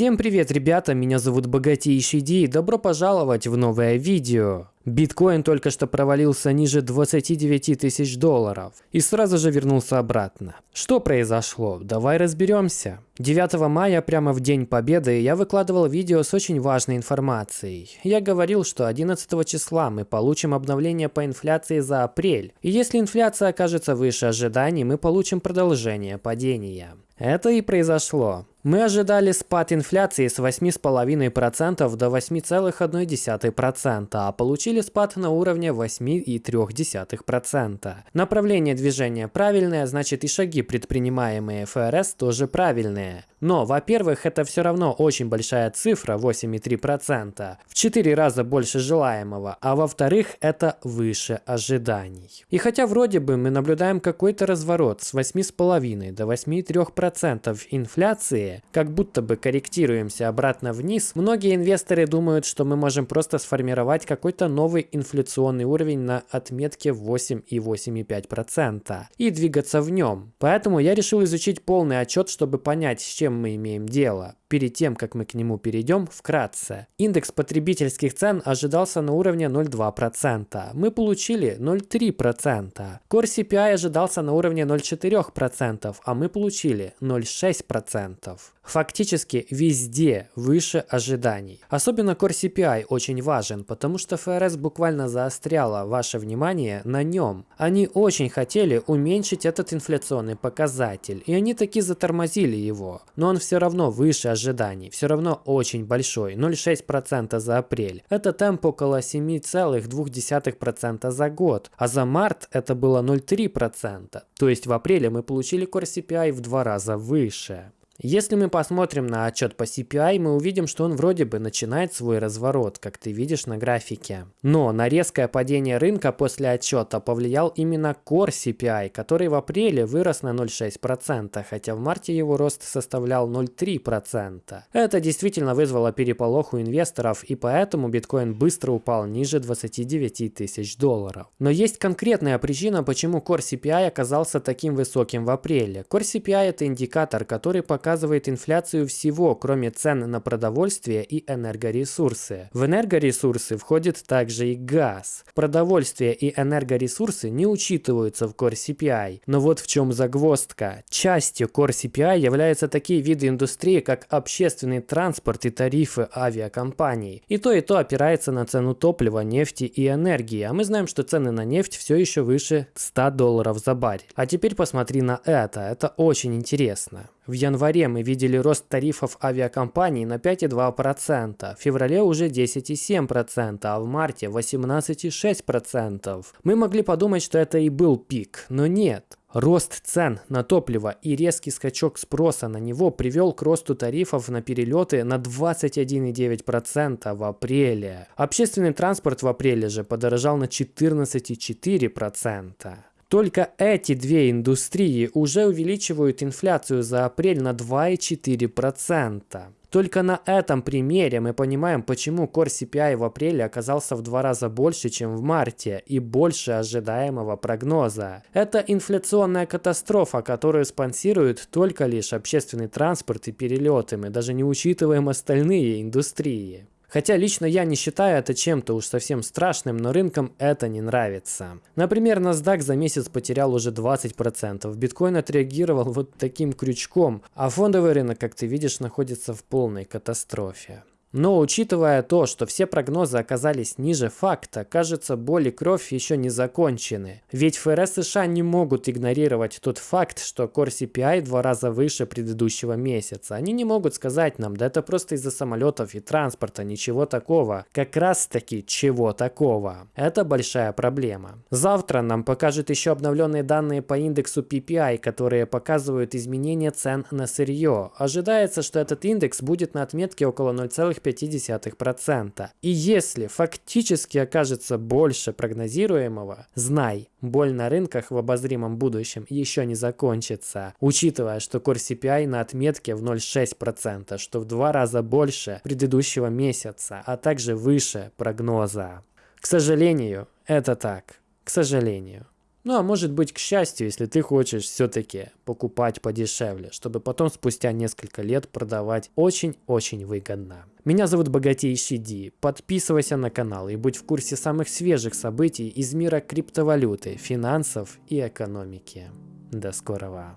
Всем привет, ребята, меня зовут Богатейший Ди и добро пожаловать в новое видео. Биткоин только что провалился ниже 29 тысяч долларов и сразу же вернулся обратно. Что произошло? Давай разберемся. 9 мая, прямо в День Победы, я выкладывал видео с очень важной информацией. Я говорил, что 11 числа мы получим обновление по инфляции за апрель. И если инфляция окажется выше ожиданий, мы получим продолжение падения. Это и произошло. Мы ожидали спад инфляции с 8,5% до 8,1%, а получили спад на уровне 8,3%. Направление движения правильное, значит и шаги, предпринимаемые ФРС, тоже правильные. Но, во-первых, это все равно очень большая цифра, 8,3%, в 4 раза больше желаемого, а во-вторых, это выше ожиданий. И хотя вроде бы мы наблюдаем какой-то разворот с 8,5 до 8,3% инфляции, как будто бы корректируемся обратно вниз, многие инвесторы думают, что мы можем просто сформировать какой-то новый инфляционный уровень на отметке 8 и 8,5% и двигаться в нем. Поэтому я решил изучить полный отчет, чтобы понять, с чем мы имеем дело. Перед тем, как мы к нему перейдем, вкратце. Индекс потребительских цен ожидался на уровне 0,2%. Мы получили 0,3%. Core CPI ожидался на уровне 0,4%, а мы получили 0,6%. Фактически везде выше ожиданий. Особенно Core CPI очень важен, потому что ФРС буквально заостряла ваше внимание на нем. Они очень хотели уменьшить этот инфляционный показатель, и они таки затормозили его. Но он все равно выше ожиданий, все равно очень большой, 0,6% за апрель. Это темп около 7,2% за год, а за март это было 0,3%. То есть в апреле мы получили Core CPI в два раза выше. Если мы посмотрим на отчет по CPI, мы увидим, что он вроде бы начинает свой разворот, как ты видишь на графике. Но на резкое падение рынка после отчета повлиял именно Core CPI, который в апреле вырос на 0,6%, хотя в марте его рост составлял 0,3%. Это действительно вызвало переполох у инвесторов, и поэтому биткоин быстро упал ниже 29 тысяч долларов. Но есть конкретная причина, почему Core CPI оказался таким высоким в апреле. Core CPI это индикатор, который показывает показывает инфляцию всего, кроме цен на продовольствие и энергоресурсы. В энергоресурсы входит также и газ. Продовольствие и энергоресурсы не учитываются в Core CPI. Но вот в чем загвоздка. Частью Core CPI являются такие виды индустрии, как общественный транспорт и тарифы авиакомпаний. И то и то опирается на цену топлива, нефти и энергии. А мы знаем, что цены на нефть все еще выше 100 долларов за баррель. А теперь посмотри на это. Это очень интересно. В январе мы видели рост тарифов авиакомпаний на 5,2%, в феврале уже 10,7%, а в марте 18,6%. Мы могли подумать, что это и был пик, но нет. Рост цен на топливо и резкий скачок спроса на него привел к росту тарифов на перелеты на 21,9% в апреле. Общественный транспорт в апреле же подорожал на 14,4%. Только эти две индустрии уже увеличивают инфляцию за апрель на 2,4%. Только на этом примере мы понимаем, почему Core CPI в апреле оказался в два раза больше, чем в марте, и больше ожидаемого прогноза. Это инфляционная катастрофа, которую спонсируют только лишь общественный транспорт и перелеты, мы даже не учитываем остальные индустрии. Хотя лично я не считаю это чем-то уж совсем страшным, но рынкам это не нравится. Например, NASDAQ за месяц потерял уже 20%, биткоин отреагировал вот таким крючком, а фондовый рынок, как ты видишь, находится в полной катастрофе. Но учитывая то, что все прогнозы оказались ниже факта, кажется, боль и кровь еще не закончены. Ведь ФРС США не могут игнорировать тот факт, что Core CPI два раза выше предыдущего месяца. Они не могут сказать нам, да это просто из-за самолетов и транспорта, ничего такого. Как раз таки, чего такого. Это большая проблема. Завтра нам покажут еще обновленные данные по индексу PPI, которые показывают изменение цен на сырье. Ожидается, что этот индекс будет на отметке около 0,5 0,5%. И если фактически окажется больше прогнозируемого, знай, боль на рынках в обозримом будущем еще не закончится, учитывая, что Core CPI на отметке в 0,6%, что в два раза больше предыдущего месяца, а также выше прогноза. К сожалению, это так. К сожалению. Ну а может быть к счастью, если ты хочешь все-таки покупать подешевле, чтобы потом спустя несколько лет продавать очень-очень выгодно. Меня зовут Богатейший Ди. Подписывайся на канал и будь в курсе самых свежих событий из мира криптовалюты, финансов и экономики. До скорого.